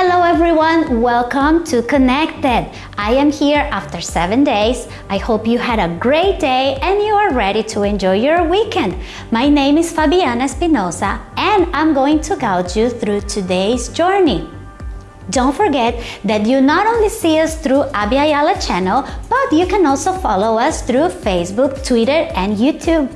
Hello everyone, welcome to Connected. I am here after seven days. I hope you had a great day and you are ready to enjoy your weekend. My name is Fabiana Espinosa and I'm going to guide you through today's journey. Don't forget that you not only see us through Abya Yala channel, but you can also follow us through Facebook, Twitter, and YouTube.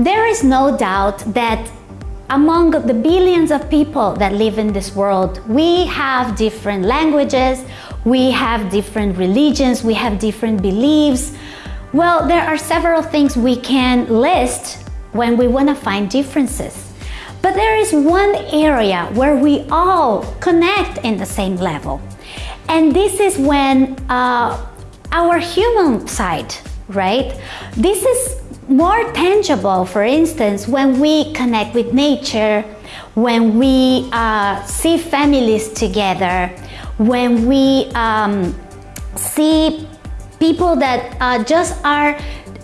There is no doubt that among the billions of people that live in this world, we have different languages, we have different religions, we have different beliefs. Well, there are several things we can list when we want to find differences. But there is one area where we all connect in the same level. And this is when uh, our human side, right? This is more tangible, for instance, when we connect with nature, when we uh, see families together, when we um, see people that uh, just are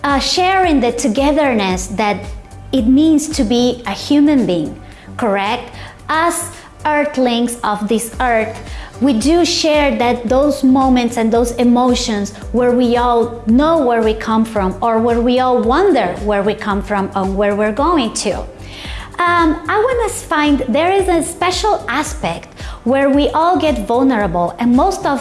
uh, sharing the togetherness that it means to be a human being, correct? As earthlings of this earth, we do share that those moments and those emotions where we all know where we come from or where we all wonder where we come from and where we're going to. Um, I want to find there is a special aspect where we all get vulnerable and most of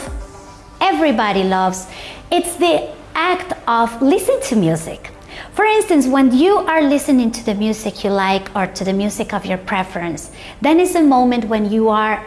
everybody loves. It's the act of listening to music. For instance, when you are listening to the music you like or to the music of your preference, then is a moment when you are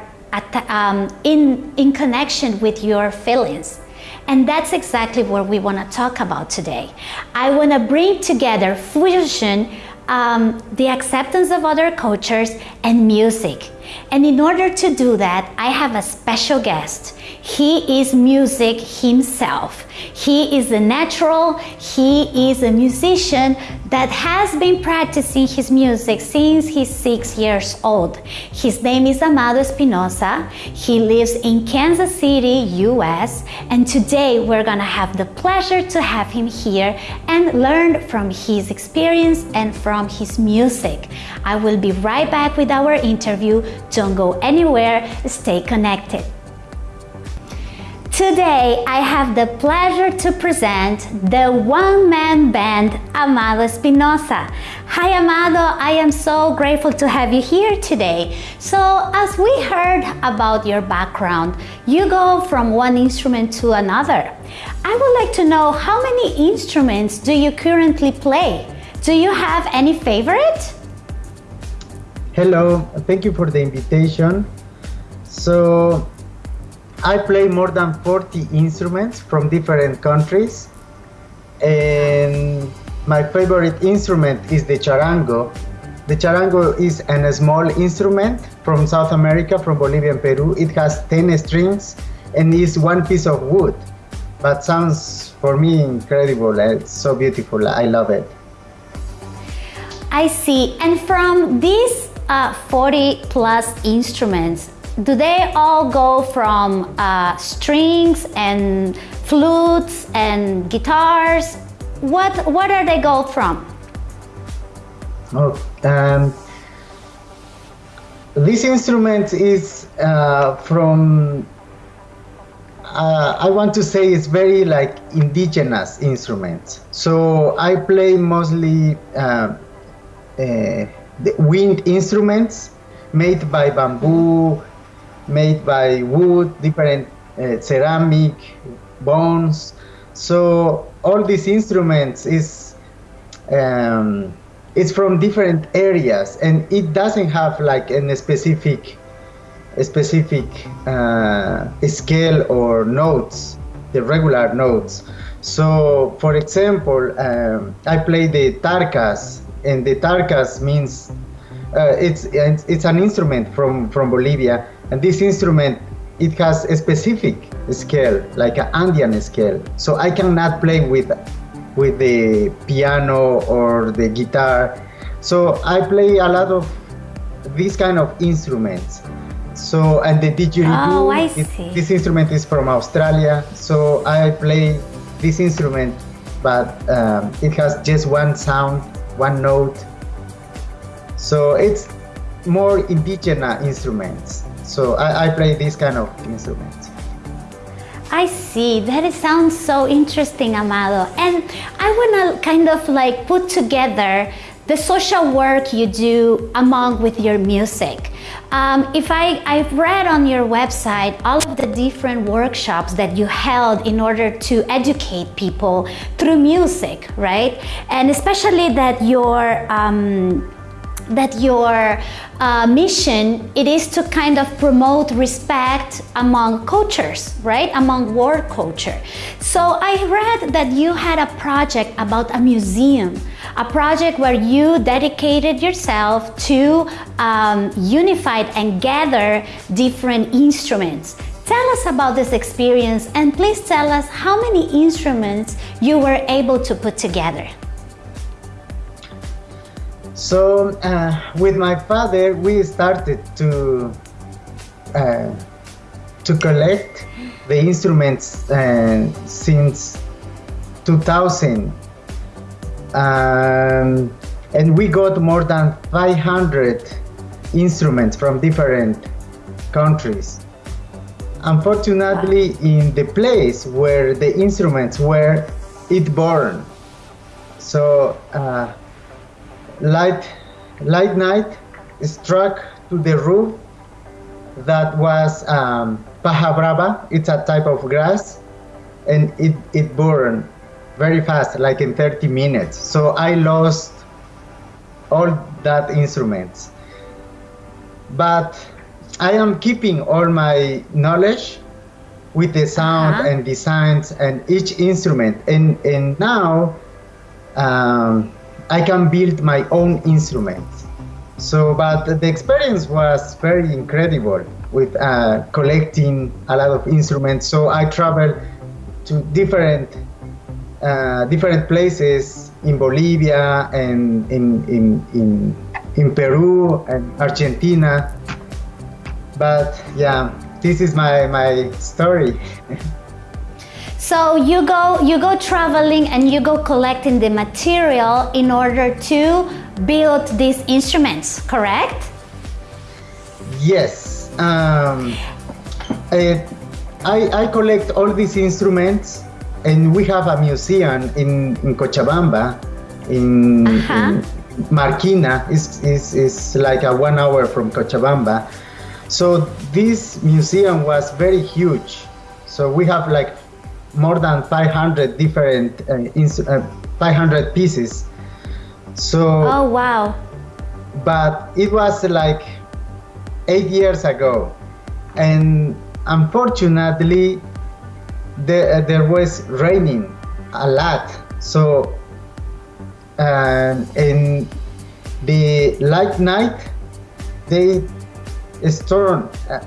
um, in, in connection with your feelings. And that's exactly what we want to talk about today. I want to bring together fusion, um, the acceptance of other cultures, and music. And in order to do that, I have a special guest. He is music himself. He is a natural, he is a musician that has been practicing his music since he's six years old. His name is Amado Espinosa. He lives in Kansas City, US, and today we're gonna have the pleasure to have him here and learn from his experience and from his music. I will be right back with our interview. Don't go anywhere, stay connected. Today, I have the pleasure to present the one-man band Amado Espinosa. Hi Amado, I am so grateful to have you here today. So as we heard about your background, you go from one instrument to another. I would like to know how many instruments do you currently play? Do you have any favorite? Hello, thank you for the invitation. So I play more than 40 instruments from different countries and my favorite instrument is the charango. The charango is a small instrument from South America, from Bolivia and Peru. It has 10 strings and is one piece of wood, but sounds for me incredible. It's so beautiful. I love it. I see. And from these uh, 40 plus instruments, do they all go from uh, strings and flutes and guitars? What what are they go from? Oh, um, this instrument is uh, from. Uh, I want to say it's very like indigenous instruments. So I play mostly uh, uh wind instruments made by bamboo made by wood, different uh, ceramic, bones. So all these instruments is um, it's from different areas, and it doesn't have like a specific a specific uh, scale or notes, the regular notes. So, for example, um, I play the tarcas, and the tarcas means uh, it's it's an instrument from from Bolivia, and this instrument it has a specific scale, like an Andean scale. So I cannot play with with the piano or the guitar. So I play a lot of these kind of instruments. So and the didgeridoo, Oh, I it- this instrument is from Australia. So I play this instrument, but um, it has just one sound, one note. So it's more indigenous instruments. So I, I play this kind of instruments. I see. That sounds so interesting, Amado. And I want to kind of like put together the social work you do among with your music. Um, if I, I've read on your website all of the different workshops that you held in order to educate people through music, right? And especially that your um, that your uh, mission it is to kind of promote respect among cultures right? Among world culture. So i read that you had a project about a museum a project where you dedicated yourself to um, unify and gather different instruments. Tell us about this experience and please tell us how many instruments you were able to put together. So uh, with my father, we started to uh, to collect the instruments uh, since 2000, um, and we got more than 500 instruments from different countries. Unfortunately, in the place where the instruments were, it burned. So. Uh, light light night struck to the roof that was um, paja brava. It's a type of grass and it, it burned very fast like in 30 minutes. So i lost all that instruments. But i am keeping all my knowledge with the sound Uh-huh. and designs and each instrument. And and now um, I can build my own instruments. So, but the experience was very incredible with uh, collecting a lot of instruments. So I traveled to different uh, different places in Bolivia and in in in, in Peru and Argentina. But yeah, this is my my story. So you go you go traveling and you go collecting the material in order to build these instruments, correct? Yes. Um, I, I, I collect all these instruments, and we have a museum in, in Cochabamba, in, Uh-huh. in Marquina. It's, it's, it's like a one hour from Cochabamba. So this museum was very huge. So we have like more than 500 different uh, uh, 500 pieces. So Oh wow. but it was like eight years ago and unfortunately there, there was raining a lot so um, in the light night they storm, uh,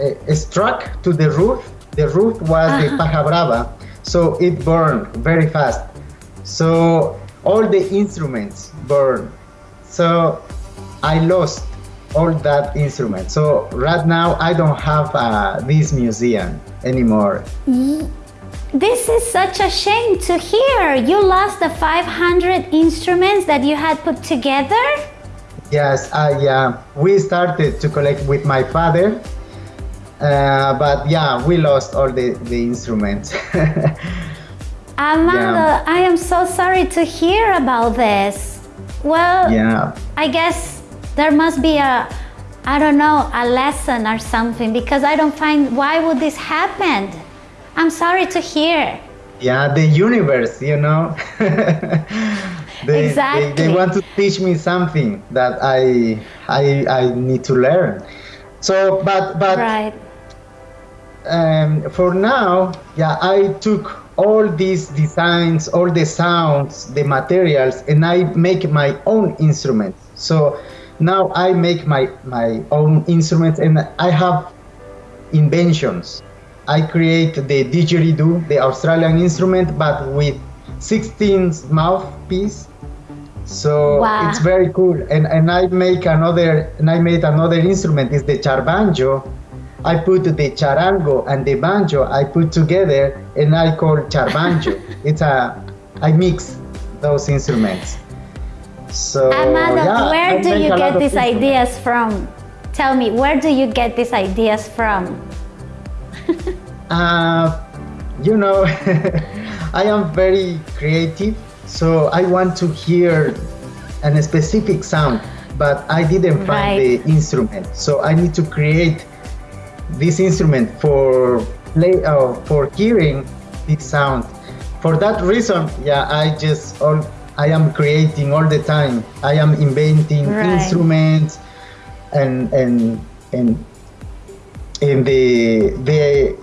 uh, struck to the roof the roof was the paja brava so it burned very fast so all the instruments burned so I lost all that instrument. So right now I don't have uh, this museum anymore. This is such a shame to hear. You lost the 500 instruments that you had put together? Yes, I uh, we started to collect with my father, uh, but yeah, we lost all the, the instruments. Amado, Yeah. I am so sorry to hear about this. Well, yeah. I guess there must be a, I don't know, a lesson or something because I don't find why would this happen? I'm sorry to hear. Yeah, the universe, you know. they, Exactly. they, they want to teach me something that I I I need to learn. So, but but Right. Um, for now, yeah, I took all these designs, all the sounds, the materials, and I make my own instruments. So now I make my my own instruments, and I have inventions. I create the didgeridoo, the Australian instrument, but with 16 mouthpiece. So wow. it's very cool. And and I make another and I made another instrument is the charbanjo. I put the charango and the banjo I put together and I call charbanjo. it's a I mix those instruments. So Amado, yeah, where I do you get these ideas from? Tell me, where do you get these ideas from? uh, you know, I am very creative, so I want to hear a specific sound, but I didn't find right. the instrument. So I need to create this instrument for play uh, for hearing this sound. For that reason, yeah, I just all I am creating all the time. I am inventing right. instruments and and and and the the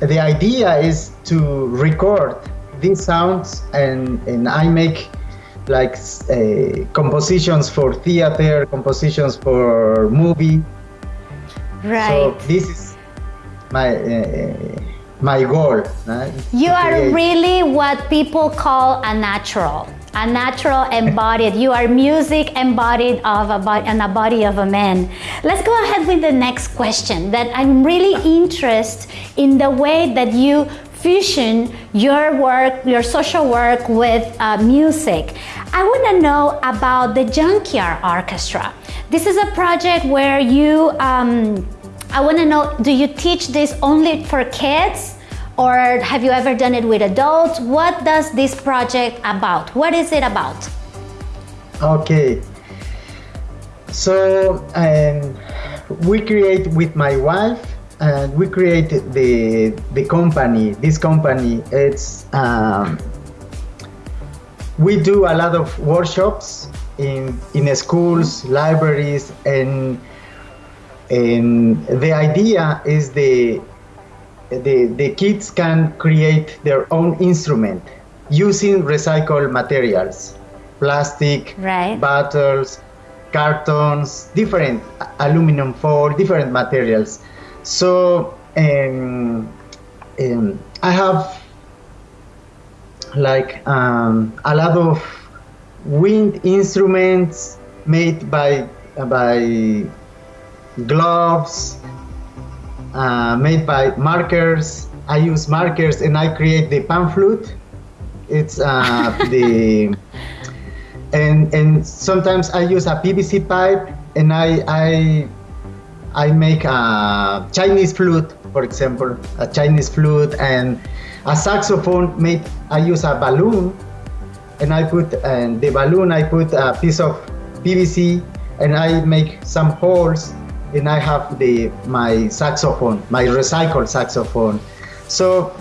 the idea is to record these sounds and and I make like uh, compositions for theater, compositions for movie. Right. So this is my uh, my goal. Right? You are really what people call a natural a natural embodied. You are music embodied of a body, and a body of a man. Let's go ahead with the next question that I'm really interested in the way that you fusion your work, your social work with uh, music. I want to know about the Junkyard Orchestra. This is a project where you, um, I want to know, do you teach this only for kids? or have you ever done it with adults? What does this project about? What is it about? Okay. So um, we create with my wife and we create the the company. This company it's um, we do a lot of workshops in in schools, libraries, and and the idea is the the, the kids can create their own instrument using recycled materials plastic right. bottles cartons different aluminum foil different materials so um, um, i have like um, a lot of wind instruments made by by gloves uh, made by markers. I use markers and I create the pan flute. It's uh, the and and sometimes I use a PVC pipe and I I I make a Chinese flute, for example, a Chinese flute and a saxophone made. I use a balloon and I put and the balloon I put a piece of PVC and I make some holes and I have the my saxophone, my recycled saxophone. So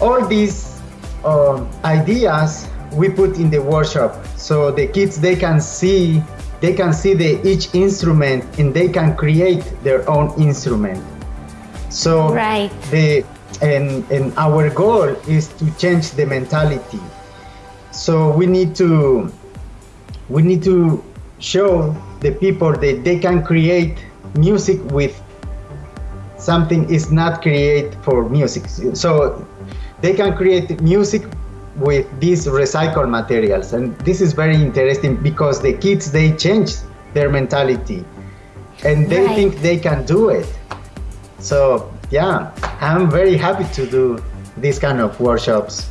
all these uh, ideas we put in the workshop, so the kids they can see they can see the each instrument and they can create their own instrument. So right. the and and our goal is to change the mentality. So we need to we need to show the people that they can create music with something is not create for music. So they can create music with these recycled materials. And this is very interesting because the kids, they change their mentality and they right. think they can do it. So yeah, I'm very happy to do these kind of workshops.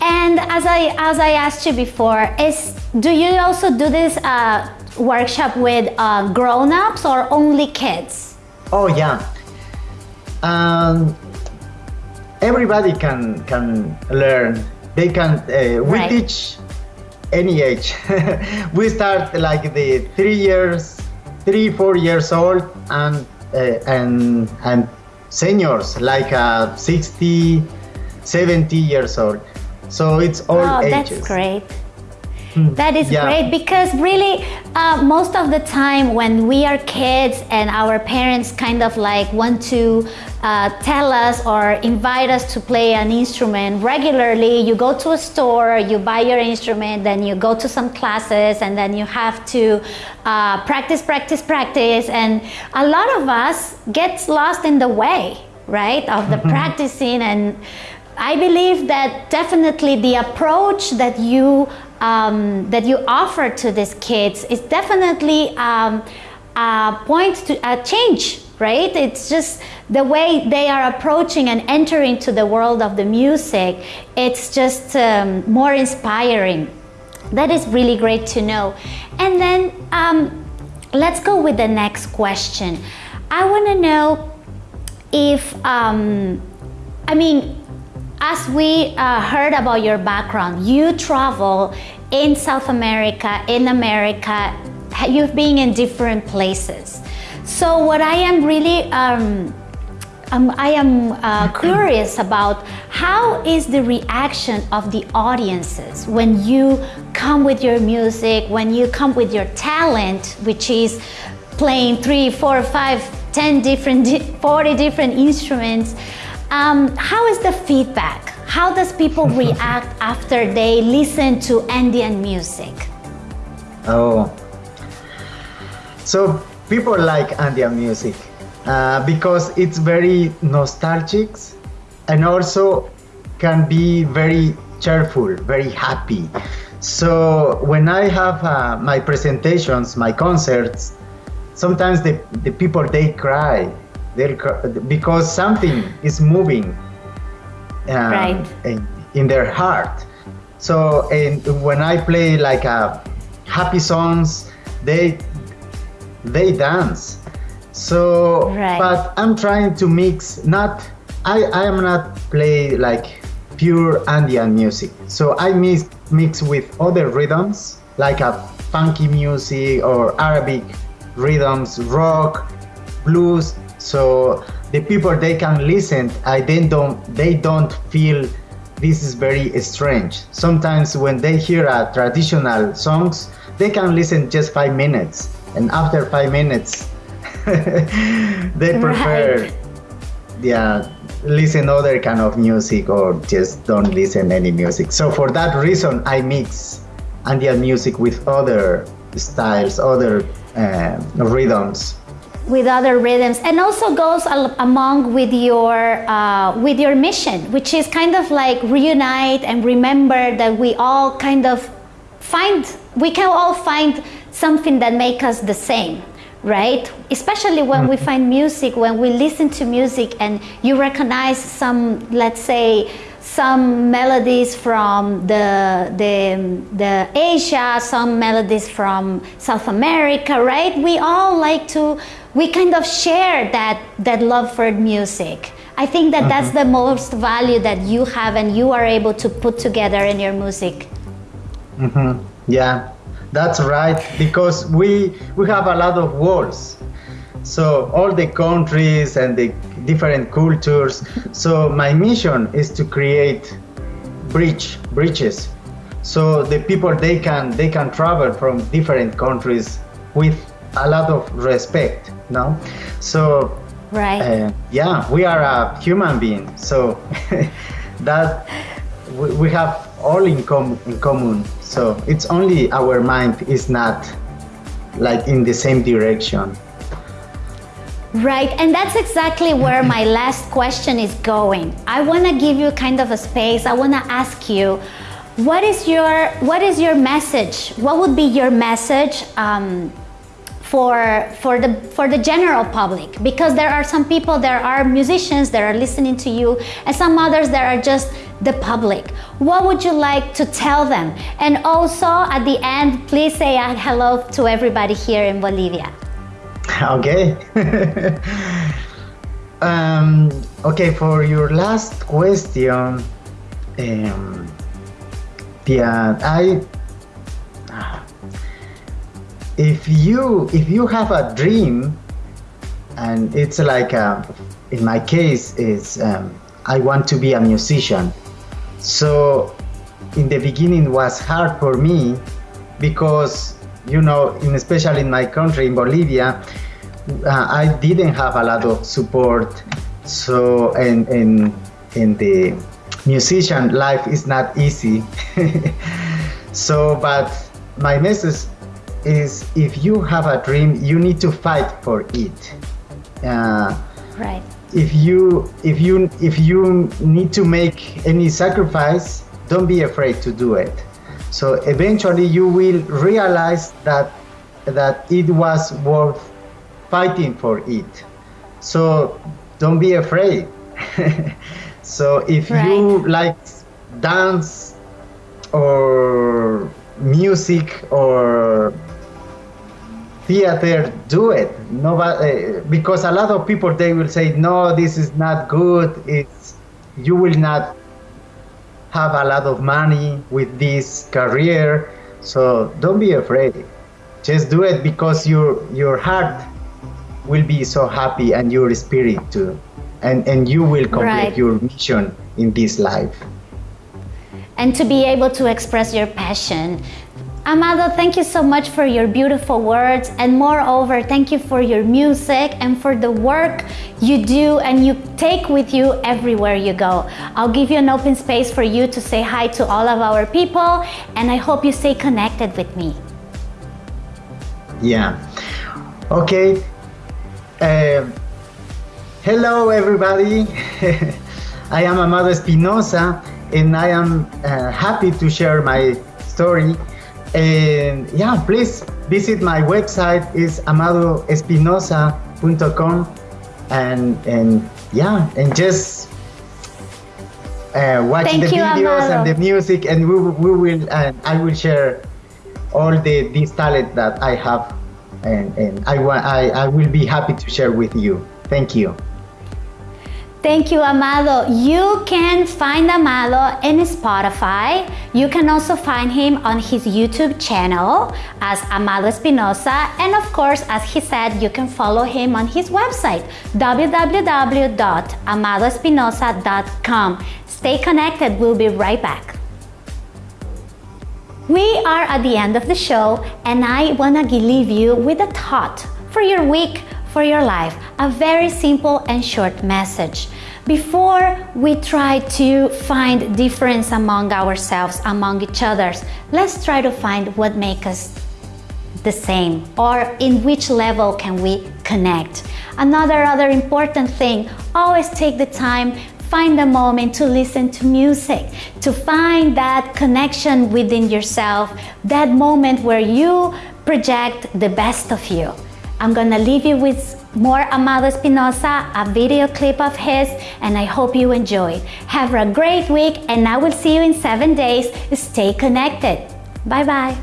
And as I as I asked you before, is do you also do this uh, workshop with uh, grown-ups or only kids? Oh yeah. Um, everybody can can learn. They can. Uh, we right. teach any age. we start like the three years, three four years old, and uh, and and seniors like uh, 60, 70 years old. So it's all oh, ages. that's great. That is Yeah. great because really, uh, most of the time when we are kids and our parents kind of like want to uh, tell us or invite us to play an instrument regularly, you go to a store, you buy your instrument, then you go to some classes, and then you have to uh, practice, practice, practice. And a lot of us gets lost in the way, right, of the practicing and I believe that definitely the approach that you um, that you offer to these kids is definitely um, a point to a change, right? It's just the way they are approaching and entering to the world of the music. It's just um, more inspiring. That is really great to know. And then um, let's go with the next question. I want to know if um, I mean as we uh, heard about your background, you travel in South America, in America, you've been in different places. So, what I am really um, um, I am uh, curious about how is the reaction of the audiences when you come with your music, when you come with your talent, which is playing three, four, five, ten different, 40 different instruments. Um, how is the feedback? How does people react after they listen to Andean music? Oh, so people like Andean music uh, because it's very nostalgic and also can be very cheerful, very happy. So when I have uh, my presentations, my concerts, sometimes the, the people they cry, they because something is moving um, Right. in, in their heart. So and when I play like uh, happy songs, they they dance. So, Right. but I'm trying to mix. Not I I am not play like pure Andean music. So I mix mix with other rhythms like a funky music or Arabic rhythms, rock, blues. So the people they can listen, I then don't they don't feel this is very strange. Sometimes when they hear a traditional songs, they can listen just five minutes, and after five minutes, they prefer Right. yeah listen other kind of music or just don't listen any music. So for that reason, I mix Andean music with other styles, other uh, rhythms. With other rhythms and also goes al- among with your uh, with your mission which is kind of like reunite and remember that we all kind of find we can all find something that make us the same right especially when we find music when we listen to music and you recognize some let's say some melodies from the, the, the Asia, some melodies from South America, right? We all like to, we kind of share that, that love for music. I think that that's the most value that you have and you are able to put together in your music. Mhm. Yeah, that's right. Because we we have a lot of walls, so all the countries and the different cultures. So my mission is to create bridge bridges, so the people they can they can travel from different countries with a lot of respect. No, so Right. uh, yeah, we are a human being, so that we, we have all in, com- in common. So it's only our mind is not like in the same direction. Right, and that's exactly where my last question is going. I want to give you kind of a space. I want to ask you, what is your what is your message? What would be your message um, for for the for the general public? Because there are some people, there are musicians that are listening to you, and some others that are just the public. What would you like to tell them? And also at the end, please say a hello to everybody here in Bolivia. Okay. um, okay, for your last question, um, yeah, I. If you if you have a dream, and it's like a, in my case is um, I want to be a musician, so in the beginning was hard for me because you know, in, especially in my country, in Bolivia, uh, I didn't have a lot of support. So, and in in the musician life is not easy. so, but my message is if you have a dream, you need to fight for it. Uh, right. If you if you if you need to make any sacrifice, don't be afraid to do it. So eventually, you will realize that that it was worth fighting for it. So don't be afraid. so if right. you like dance or music or theater do it. Nobody eh, because a lot of people they will say no this is not good. It's you will not have a lot of money with this career. So don't be afraid. Just do it because your your heart will be so happy and your spirit too. And and you will complete right. your mission in this life. And to be able to express your passion Amado, thank you so much for your beautiful words and moreover, thank you for your music and for the work you do and you take with you everywhere you go. I'll give you an open space for you to say hi to all of our people and I hope you stay connected with me. Yeah. Okay. Uh, hello, everybody. I am Amado Espinosa and I am uh, happy to share my story and yeah, please visit my website is amadoespinosa.com and and yeah, and just uh, watch Thank the you, videos Amado. and the music, and we, we will and I will share all the this talent that I have, and and I want I I will be happy to share with you. Thank you. Thank you, Amado. You can find Amado in Spotify. You can also find him on his YouTube channel as Amado Espinosa. And of course, as he said, you can follow him on his website, www.amadoespinosa.com. Stay connected. We'll be right back. We are at the end of the show, and I want to leave you with a thought for your week for your life, a very simple and short message. Before we try to find difference among ourselves, among each others, let's try to find what makes us the same or in which level can we connect. Another other important thing, always take the time find a moment to listen to music, to find that connection within yourself, that moment where you project the best of you. I'm gonna leave you with more Amado Espinosa, a video clip of his, and I hope you enjoy. Have a great week, and I will see you in seven days. Stay connected. Bye bye.